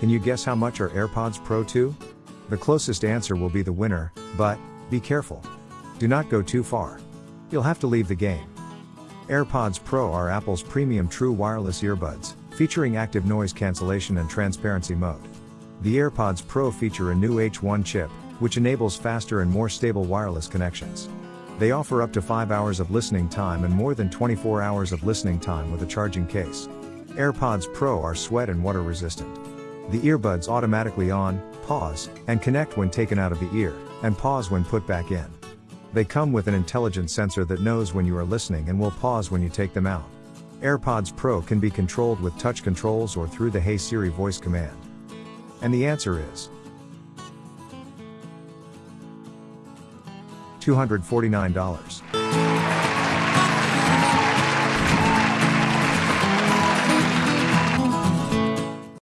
Can you guess how much are AirPods Pro 2? The closest answer will be the winner, but, be careful. Do not go too far. You'll have to leave the game. AirPods Pro are Apple's premium true wireless earbuds, featuring active noise cancellation and transparency mode. The AirPods Pro feature a new H1 chip, which enables faster and more stable wireless connections. They offer up to 5 hours of listening time and more than 24 hours of listening time with a charging case. AirPods Pro are sweat and water resistant. The earbuds automatically on, pause, and connect when taken out of the ear, and pause when put back in. They come with an intelligent sensor that knows when you are listening and will pause when you take them out. AirPods Pro can be controlled with touch controls or through the Hey Siri voice command. And the answer is $249.